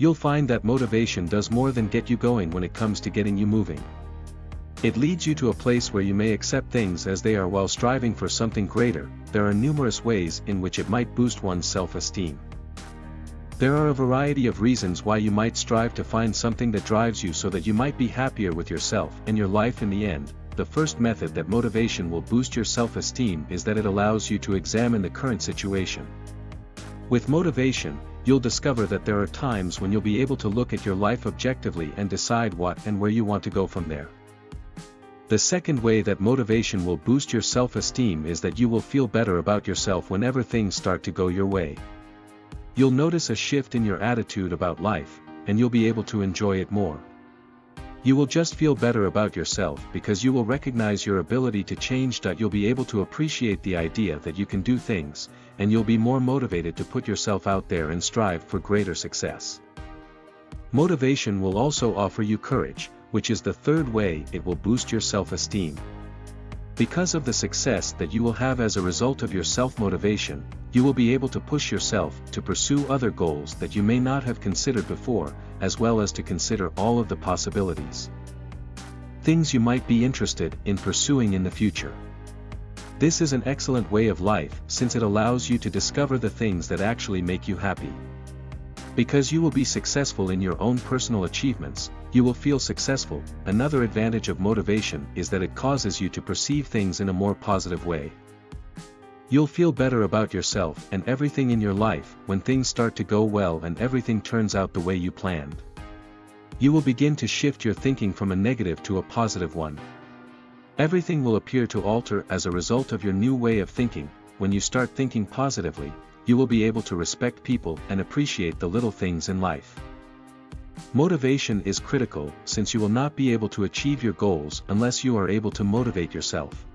You'll find that motivation does more than get you going when it comes to getting you moving. It leads you to a place where you may accept things as they are while striving for something greater, there are numerous ways in which it might boost one's self-esteem. There are a variety of reasons why you might strive to find something that drives you so that you might be happier with yourself and your life in the end. The first method that motivation will boost your self-esteem is that it allows you to examine the current situation. With motivation, you'll discover that there are times when you'll be able to look at your life objectively and decide what and where you want to go from there. The second way that motivation will boost your self-esteem is that you will feel better about yourself whenever things start to go your way. You'll notice a shift in your attitude about life, and you'll be able to enjoy it more. You will just feel better about yourself because you will recognize your ability to change. You'll be able to appreciate the idea that you can do things, and you'll be more motivated to put yourself out there and strive for greater success. Motivation will also offer you courage, which is the third way it will boost your self-esteem. Because of the success that you will have as a result of your self-motivation, you will be able to push yourself to pursue other goals that you may not have considered before, as well as to consider all of the possibilities. Things you might be interested in pursuing in the future. This is an excellent way of life since it allows you to discover the things that actually make you happy. Because you will be successful in your own personal achievements, you will feel successful. Another advantage of motivation is that it causes you to perceive things in a more positive way. You'll feel better about yourself and everything in your life when things start to go well and everything turns out the way you planned. You will begin to shift your thinking from a negative to a positive one. Everything will appear to alter as a result of your new way of thinking, when you start thinking positively, you will be able to respect people and appreciate the little things in life. Motivation is critical since you will not be able to achieve your goals unless you are able to motivate yourself.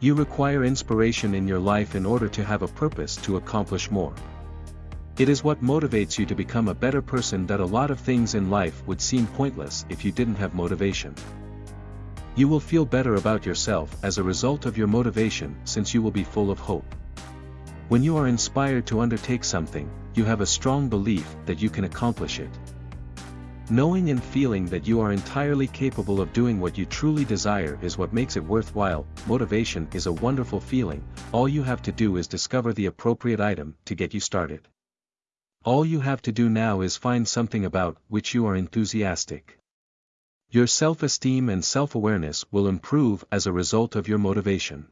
You require inspiration in your life in order to have a purpose to accomplish more. It is what motivates you to become a better person that a lot of things in life would seem pointless if you didn't have motivation. You will feel better about yourself as a result of your motivation since you will be full of hope. When you are inspired to undertake something, you have a strong belief that you can accomplish it. Knowing and feeling that you are entirely capable of doing what you truly desire is what makes it worthwhile. Motivation is a wonderful feeling, all you have to do is discover the appropriate item to get you started. All you have to do now is find something about which you are enthusiastic. Your self-esteem and self-awareness will improve as a result of your motivation.